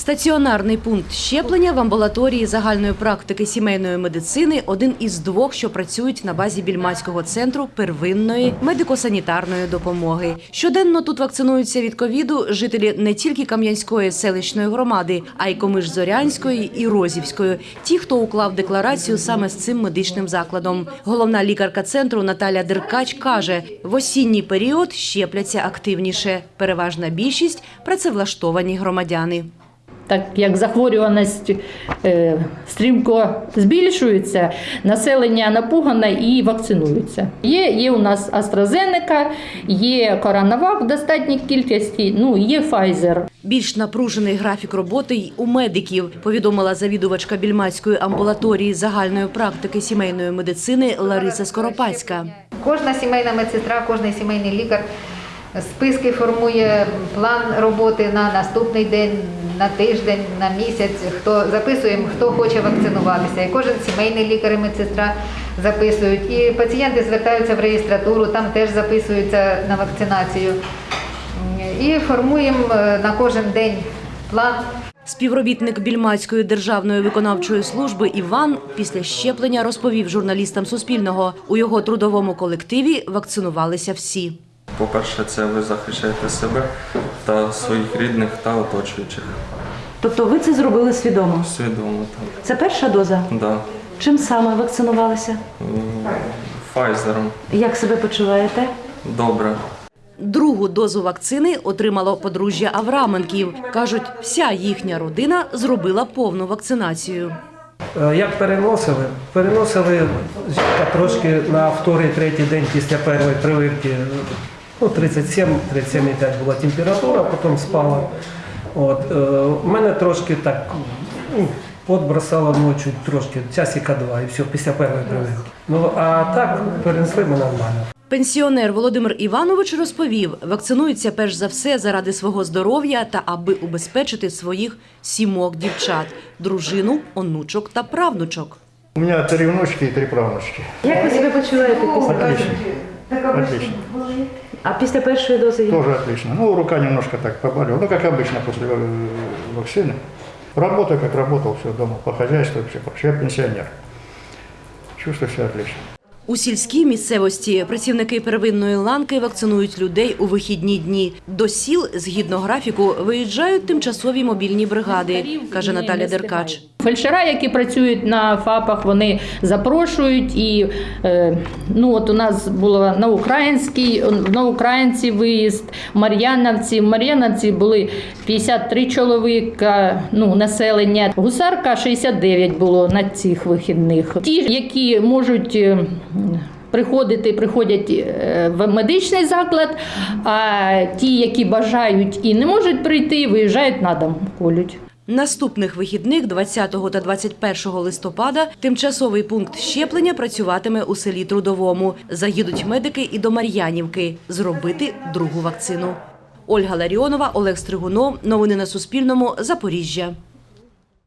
Стаціонарний пункт щеплення в амбулаторії загальної практики сімейної медицини один із двох, що працюють на базі більмацького центру первинної медико-санітарної допомоги. Щоденно тут вакцинуються від ковіду жителі не тільки Кам'янської селищної громади, а й Комиш-Зорянської і Розівської. Ті, хто уклав декларацію саме з цим медичним закладом. Головна лікарка центру Наталя Деркач каже, в осінній період щепляться активніше. Переважна більшість працевлаштовані громадяни. Так як захворюваність е, стрімко збільшується, населення напугане і вакцинується. Є, є у нас AstraZeneca, є Коронавак в достатній кількості, ну є Pfizer. Більш напружений графік роботи й у медиків, повідомила завідувачка більмацької амбулаторії загальної практики сімейної медицини Лариса Скоропадська. Кожна сімейна медсестра, кожен сімейний лікар списки формує план роботи на наступний день, на тиждень, на місяць. Хто записуємо, хто хоче вакцинуватися. І кожен сімейний лікар і медсестра записують. І пацієнти звертаються в реєстратуру, там теж записуються на вакцинацію. І формуємо е, на кожен день план. Співробітник більмацької державної виконавчої служби Іван після щеплення розповів журналістам Суспільного. У його трудовому колективі вакцинувалися всі. По-перше, це ви захищаєте себе та своїх рідних та оточуючих. Тобто ви це зробили свідомо? Свідомо там. Це перша доза. Да. Чим саме вакцинувалися? Файзером. Як себе почуваєте? Добре. Другу дозу вакцини отримало подружжя Авраменків. Кажуть, вся їхня родина зробила повну вакцинацію. Е, Як переносили? Переносили жінка трошки на вторий, третій день після першої прививки. Ну, 37, 37,5 була температура, потім спала. От, е, у мене трошки так ну, подбросало ночі трошки, часика два і все, після першої прививки. Ну а так перенесли ми нормально. Пенсіонер Володимир Іванович розповів, вакцинується перш за все заради свого здоров'я та аби убезпечити своїх сімок дівчат, дружину, онучок та правнучок. У меня три внучки и три правнучки. Як ви себе почуваєте після Отлично. Отлично. А після першої дози Тоже отлично. Ну, рука немножко так поболела. Ну, как обычно после э, вакцины. Работаю, как работал, все дома, по хозяйству, все прочее. Я пенсионер. Чувствую себя отлично. У сільській місцевості працівники первинної ланки вакцинують людей у вихідні дні. До сіл, згідно графіку, виїжджають тимчасові мобільні бригади, каже Наталя Деркач. Фельдшера, які працюють на ФАПах, вони запрошують. І е, ну от у нас було на українській, на українці виїзд, Мар'яновці. В Мар'яновці були 53 чоловіка, ну населення. Гусарка 69 було на цих вихідних. Ті, які можуть. е, Приходити, приходять е, в медичний заклад, а ті, які бажають і не можуть прийти, виїжджають на дом, колють. Наступних вихідних, 20 та 21 листопада, тимчасовий пункт щеплення працюватиме у селі Трудовому. Заїдуть медики і до Мар'янівки зробити другу вакцину. Ольга Ларіонова, Олег Стригунов. Новини на Суспільному. Запоріжжя.